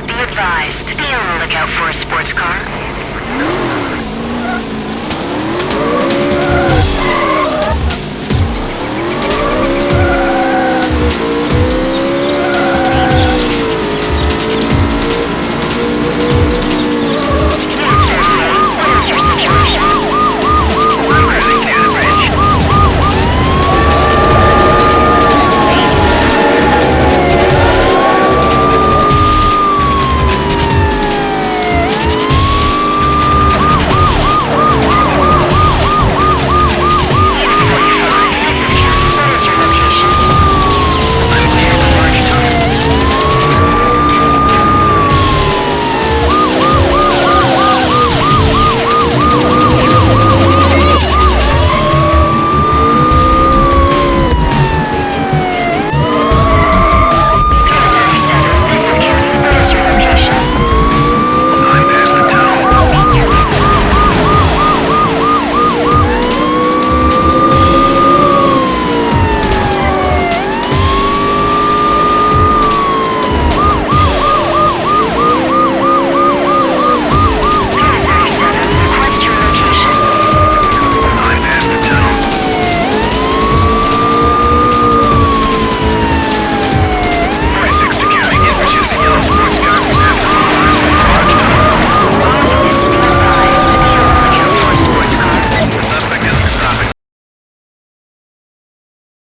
Be advised. Be on the lookout for a sports car.